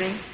building.